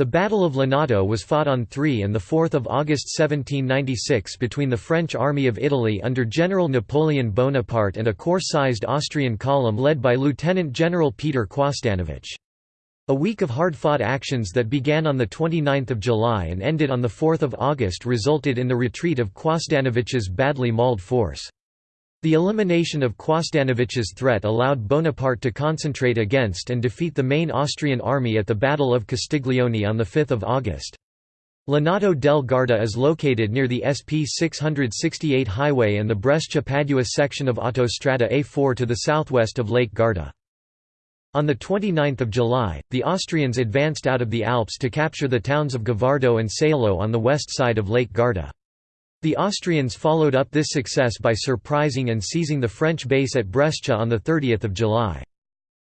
The Battle of Lonato was fought on 3 and 4 August 1796 between the French Army of Italy under General Napoleon Bonaparte and a corps-sized Austrian column led by Lieutenant General Peter Quosdanovich. A week of hard-fought actions that began on 29 July and ended on 4 August resulted in the retreat of Quosdanovich's badly mauled force. The elimination of Quosdanovich's threat allowed Bonaparte to concentrate against and defeat the main Austrian army at the Battle of Castiglione on 5 August. Lonato del Garda is located near the SP 668 highway and the Brescia-Padua section of Autostrada A4 to the southwest of Lake Garda. On 29 July, the Austrians advanced out of the Alps to capture the towns of Gavardo and Salo on the west side of Lake Garda. The Austrians followed up this success by surprising and seizing the French base at Brescia on 30 July.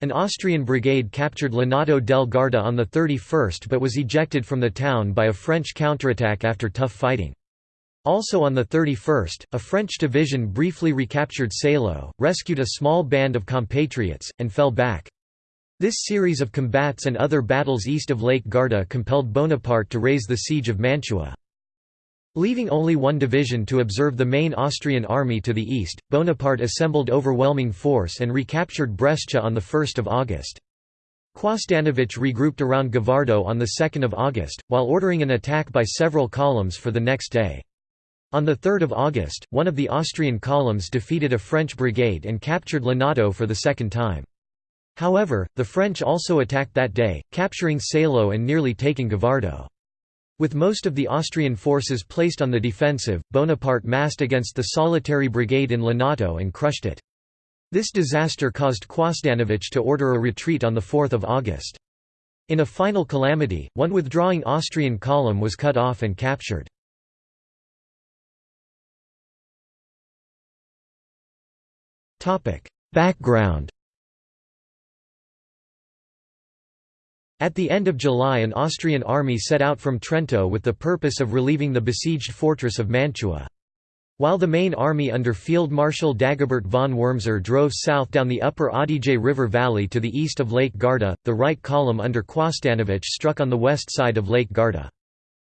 An Austrian brigade captured Lonato del Garda on the 31st but was ejected from the town by a French counterattack after tough fighting. Also on the 31st, a French division briefly recaptured Salo, rescued a small band of compatriots, and fell back. This series of combats and other battles east of Lake Garda compelled Bonaparte to raise the siege of Mantua. Leaving only one division to observe the main Austrian army to the east, Bonaparte assembled overwhelming force and recaptured Brescia on 1 August. Quosdanovich regrouped around Gavardo on 2 August, while ordering an attack by several columns for the next day. On 3 August, one of the Austrian columns defeated a French brigade and captured Lonato for the second time. However, the French also attacked that day, capturing Salo and nearly taking Gavardo. With most of the Austrian forces placed on the defensive, Bonaparte massed against the solitary brigade in Lonato and crushed it. This disaster caused Quosdanovich to order a retreat on 4 August. In a final calamity, one withdrawing Austrian column was cut off and captured. Background At the end of July an Austrian army set out from Trento with the purpose of relieving the besieged fortress of Mantua. While the main army under Field Marshal Dagobert von Wurmser drove south down the upper Adige River valley to the east of Lake Garda, the right column under Quosdanovich struck on the west side of Lake Garda.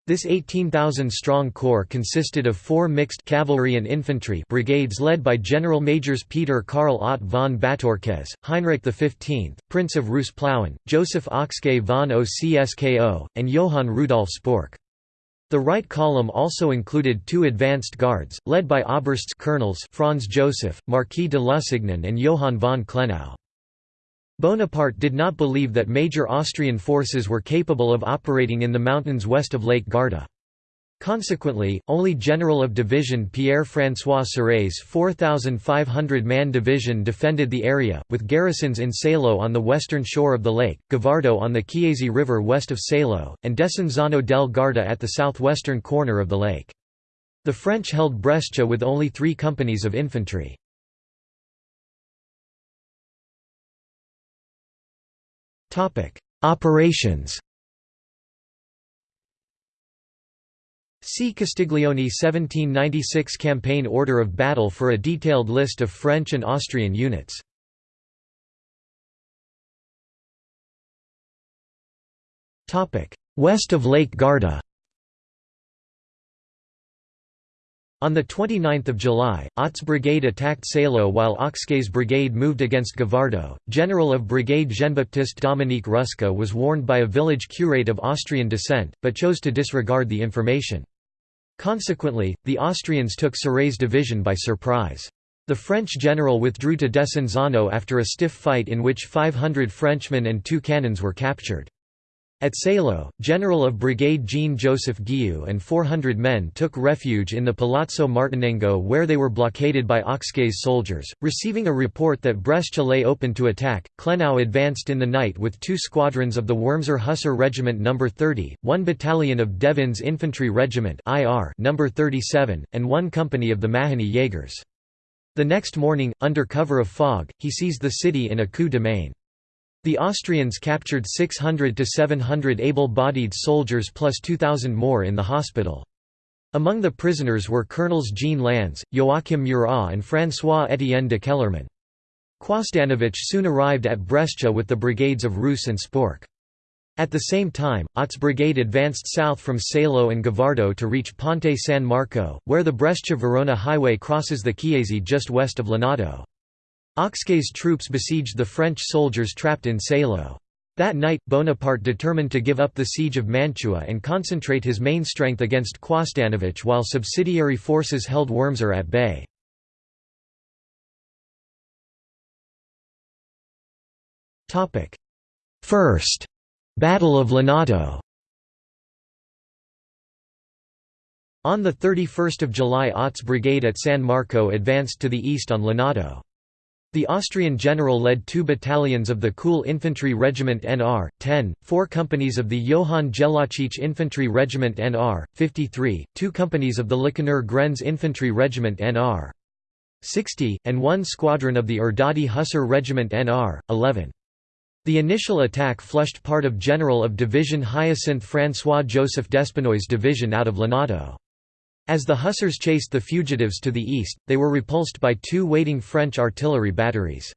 This 18,000-strong corps consisted of four mixed cavalry and infantry brigades led by General Majors Peter Karl Ott von Bátorkéz, Heinrich XV, Prince of Reuss-Plauen, Joseph Ocskay von Ocskó, and Johann Rudolf Sporck. The right column also included two advanced guards, led by Obersts colonels Franz Joseph, Marquis de Lusignan and Johann von Klenau. Bonaparte did not believe that major Austrian forces were capable of operating in the mountains west of Lake Garda. Consequently, only General of Division Pierre-François Sauret's 4,500-man division defended the area, with garrisons in Salo on the western shore of the lake, Gavardo on the Chiese River west of Salo, and Desenzano del Garda at the southwestern corner of the lake. The French held Brescia with only three companies of infantry. Operations See Castiglione 1796 Campaign Order of Battle for a detailed list of French and Austrian units. West of Lake Garda On 29 July, Ott's brigade attacked Salo while Ocskay's brigade moved against Gavardo. General of Brigade Jean-Baptiste Dominique Rusca was warned by a village curate of Austrian descent, but chose to disregard the information. Consequently, the Austrians took Sauret's division by surprise. The French general withdrew to Desenzano after a stiff fight in which 500 Frenchmen and two cannons were captured. At Salo, General of Brigade Jean-Joseph Guieu and 400 men took refuge in the Palazzo Martinengo where they were blockaded by Ocskay's soldiers. Receiving a report that Brescia lay open to attack, Klenau advanced in the night with two squadrons of the Wurmser Hussar Regiment No. 30, one battalion of Devin's Infantry Regiment No. 37, and one company of the Mahony Jaegers. The next morning, under cover of fog, he seized the city in a coup de main. The Austrians captured 600 to 700 able-bodied soldiers plus 2,000 more in the hospital. Among the prisoners were Colonels Jean Lannes, Joachim Murat and François-Étienne de Kellermann. Quosdanovich soon arrived at Brescia with the brigades of Reuss and Sporck. At the same time, Ott's brigade advanced south from Salo and Gavardo to reach Ponte San Marco, where the Brescia-Verona highway crosses the Chiese just west of Lonato. Ocskay's troops besieged the French soldiers trapped in Salo. That night, Bonaparte determined to give up the siege of Mantua and concentrate his main strength against Quosdanovich while subsidiary forces held Wurmser at bay. First Battle of Lonato On 31 July Ott's brigade at San Marco advanced to the east on Lonato. The Austrian general led two battalions of the Kheul Infantry Regiment NR, 10, four companies of the Johann Jellachich Infantry Regiment NR, 53, two companies of the Lacheneur Grenz Infantry Regiment NR, 60, and one squadron of the Erdődy Hussar Regiment NR, 11. The initial attack flushed part of General of Division Hyacinthe François-Joseph Despinoy's division out of Lonato. As the Hussars chased the fugitives to the east, they were repulsed by two waiting French artillery batteries.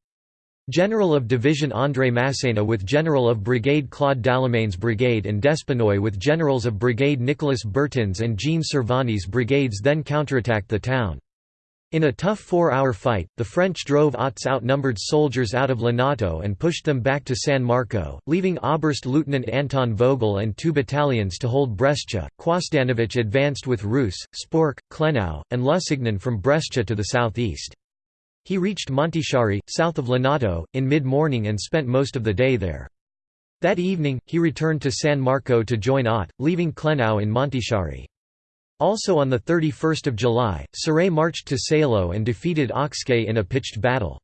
General of Division André Massena with General of Brigade Claude Dallemagne's brigade and Despinoy with Generals of Brigade Nicolas Bertin's and Jean Cervoni's brigades then counterattacked the town. In a tough four-hour fight, the French drove Ott's outnumbered soldiers out of Lonato and pushed them back to San Marco, leaving Oberst Lieutenant Anton Vogel and two battalions to hold Brescia. Quosdanovich advanced with Reuss, Sporck, Klenau, and Lusignan from Brescia to the southeast. He reached Montichiari, south of Lonato, in mid-morning and spent most of the day there. That evening, he returned to San Marco to join Ott, leaving Klenau in Montichiari. Also on 31 July, Sauret marched to Salo and defeated Ocskay in a pitched battle.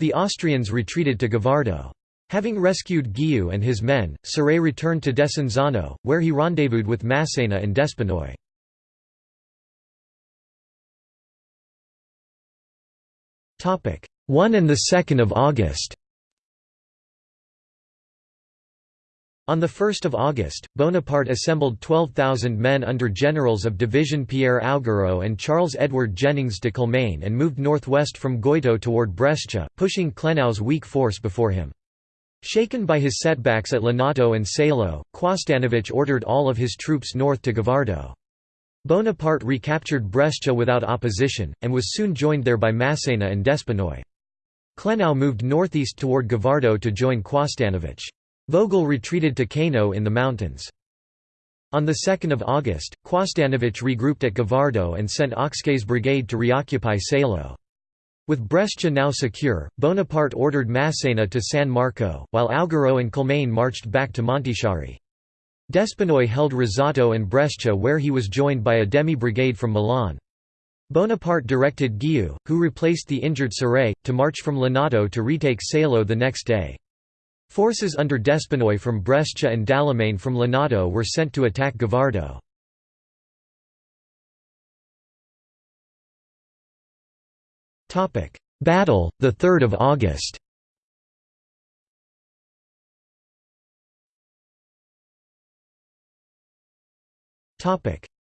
The Austrians retreated to Gavardo. Having rescued Guieu and his men, Sauret returned to Desenzano, where he rendezvoused with Massena and Despinoy. Topic 1 and the 2nd of August. On 1 August, Bonaparte assembled 12,000 men under generals of division Pierre Augereau and Charles-Edward Jennings de Kilmaine and moved northwest from Goito toward Brescia, pushing Klenau's weak force before him. Shaken by his setbacks at Lonato and Salo, Quosdanovich ordered all of his troops north to Gavardo. Bonaparte recaptured Brescia without opposition, and was soon joined there by Massena and Despinoy. Klenau moved northeast toward Gavardo to join Quosdanovich. Vogel retreated to Kano in the mountains. On 2 August, Quosdanovich regrouped at Gavardo and sent Ocskay's brigade to reoccupy Salo. With Brescia now secure, Bonaparte ordered Massena to San Marco, while Augereau and Kilmaine marched back to Montichiari. Despinoy held Rezzato and Brescia where he was joined by a demi-brigade from Milan. Bonaparte directed Guieu, who replaced the injured Sauret, to march from Lonato to retake Salo the next day. Forces under Despinoy from Brescia and Dallemagne from Lonato were sent to attack Gavardo. Battle, 3 August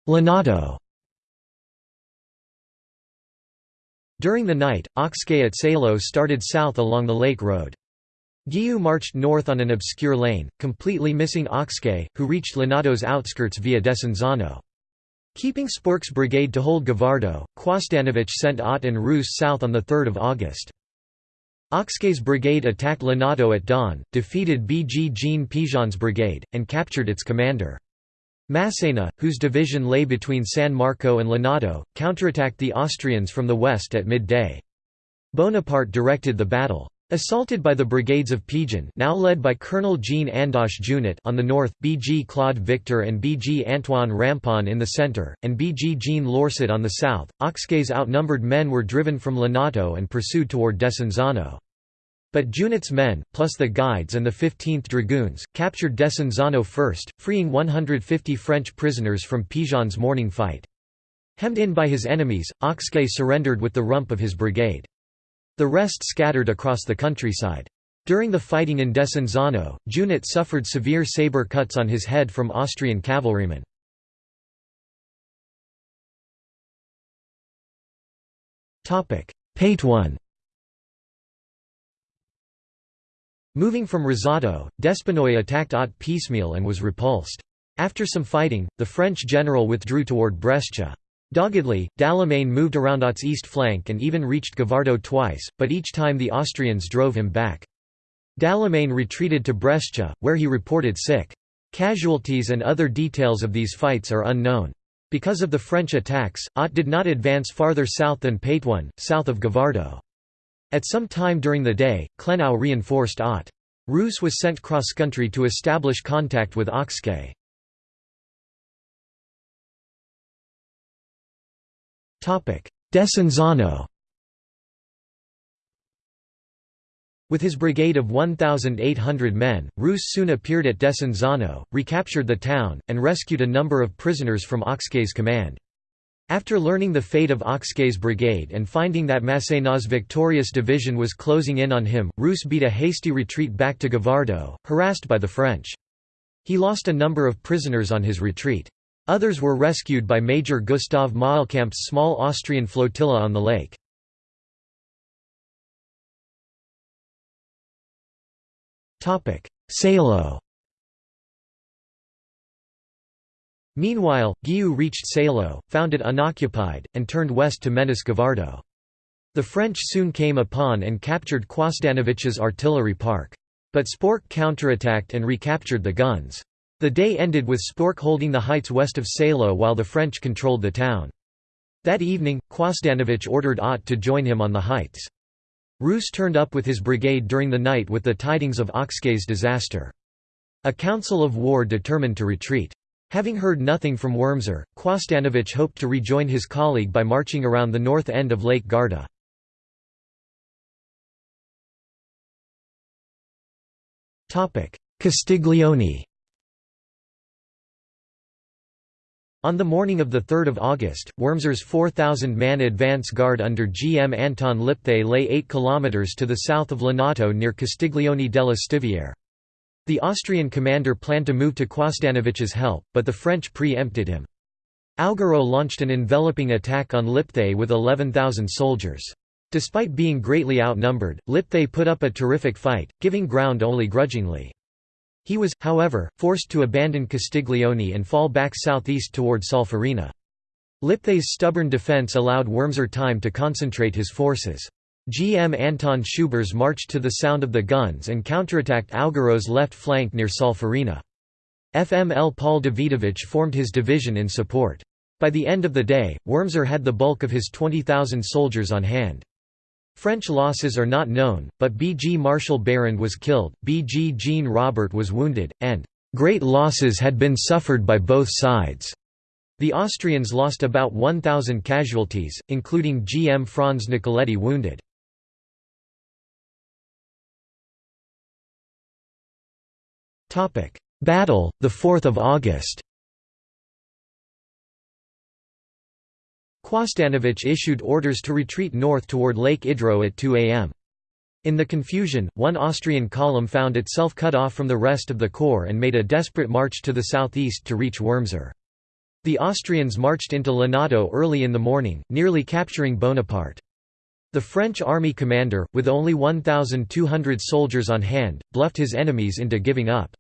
Lonato During the night, Ocskay at Salo started south along the Lake Road. Guieu marched north on an obscure lane, completely missing Ocskay, who reached Lonato's outskirts via Desenzano. Keeping Sporck's brigade to hold Gavardo, Quosdanovich sent Ott and Reuss south on 3 August. Ocskay's brigade attacked Lonato at dawn, defeated B. G. Jean Pigeon's brigade, and captured its commander. Massena, whose division lay between San Marco and Lonato, counterattacked the Austrians from the west at midday. Bonaparte directed the battle. Assaulted by the brigades of Pigeon now led by Colonel Jean Andoche Junot on the north, BG Claude Victor and BG Antoine Rampon in the centre, and BG Jean Lorset on the south, Ocskay's outnumbered men were driven from Lonato and pursued toward Desenzano. But Junot's men, plus the guides and the 15th Dragoons, captured Desenzano first, freeing 150 French prisoners from Pigeon's morning fight. Hemmed in by his enemies, Ocskay surrendered with the rump of his brigade. The rest scattered across the countryside. During the fighting in Desenzano, Junot suffered severe sabre cuts on his head from Austrian cavalrymen. Paitone Moving from Rezzato, Despinoy attacked Ott piecemeal and was repulsed. After some fighting, the French general withdrew toward Brescia. Doggedly, Dallemagne moved around Ott's east flank and even reached Gavardo twice, but each time the Austrians drove him back. Dallemagne retreated to Brescia, where he reported sick. Casualties and other details of these fights are unknown. Because of the French attacks, Ott did not advance farther south than Paitone, south of Gavardo. At some time during the day, Klenau reinforced Ott. Reuss was sent cross-country to establish contact with Ocskay. Desenzano With his brigade of 1,800 men, Reuss soon appeared at Desenzano, recaptured the town, and rescued a number of prisoners from Ocskay's command. After learning the fate of Ocskay's brigade and finding that Masséna's victorious division was closing in on him, Reuss beat a hasty retreat back to Gavardo, harassed by the French. He lost a number of prisoners on his retreat. Others were rescued by Major Gustav Maelkamp's small Austrian flotilla on the lake. Salo Meanwhile, Guieu reached Salo, found it unoccupied, and turned west to menace Gavardo. The French soon came upon and captured Quosdanovich's artillery park. But Sporck counterattacked and recaptured the guns. The day ended with Sporck holding the heights west of Salo while the French controlled the town. That evening, Quosdanovich ordered Ott to join him on the heights. Reuss turned up with his brigade during the night with the tidings of Ocskay's disaster. A council of war determined to retreat. Having heard nothing from Wurmser, Quosdanovich hoped to rejoin his colleague by marching around the north end of Lake Garda. Castiglione On the morning of 3 August, Wurmser's 4,000-man advance guard under G. M. Anton Lipthay lay 8 km to the south of Lonato near Castiglione della Stiviere. The Austrian commander planned to move to Quosdanovich's help, but the French pre-empted him. Augereau launched an enveloping attack on Lipthay with 11,000 soldiers. Despite being greatly outnumbered, Lipthay put up a terrific fight, giving ground only grudgingly. He was, however, forced to abandon Castiglione and fall back southeast toward Solferino. Lipthay's stubborn defense allowed Wurmser time to concentrate his forces. GM Anton Schübirz marched to the sound of the guns and counterattacked Augereau's left flank near Solferino. FML Paul Davidovich formed his division in support. By the end of the day, Wurmser had the bulk of his 20,000 soldiers on hand. French losses are not known, but B.G. Martial Beyrand was killed, B.G. Jean Robert was wounded, and "...great losses had been suffered by both sides." The Austrians lost about 1,000 casualties, including G. M. Franz Nicoletti wounded. Battle, 4 August Quosdanovich issued orders to retreat north toward Lake Idro at 2 am. In the confusion, one Austrian column found itself cut off from the rest of the corps and made a desperate march to the southeast to reach Wurmser. The Austrians marched into Lonato early in the morning, nearly capturing Bonaparte. The French army commander, with only 1,200 soldiers on hand, bluffed his enemies into giving up.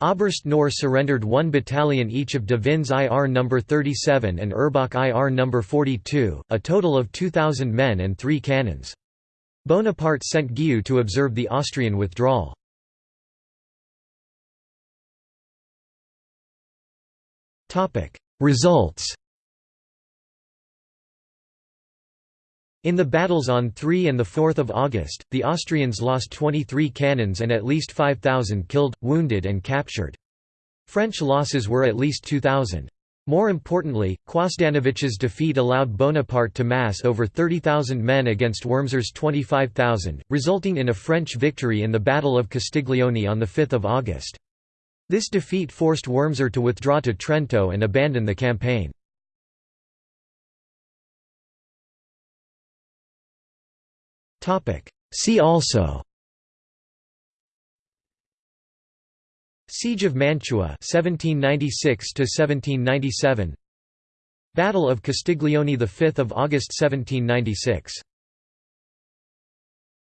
Oberst Knorr surrendered one battalion each of De Vin's IR No. 37 and Erbach IR No. 42, a total of 2,000 men and three cannons. Bonaparte sent Guieu to observe the Austrian withdrawal. Results In the battles on 3 and 4 August, the Austrians lost 23 cannons and at least 5,000 killed, wounded and captured. French losses were at least 2,000. More importantly, Quosdanovich's defeat allowed Bonaparte to mass over 30,000 men against Wurmser's 25,000, resulting in a French victory in the Battle of Castiglione on 5 August. This defeat forced Wurmser to withdraw to Trento and abandon the campaign. See also. Siege of Mantua 1796 1797 Battle of Castiglione 5 August 1796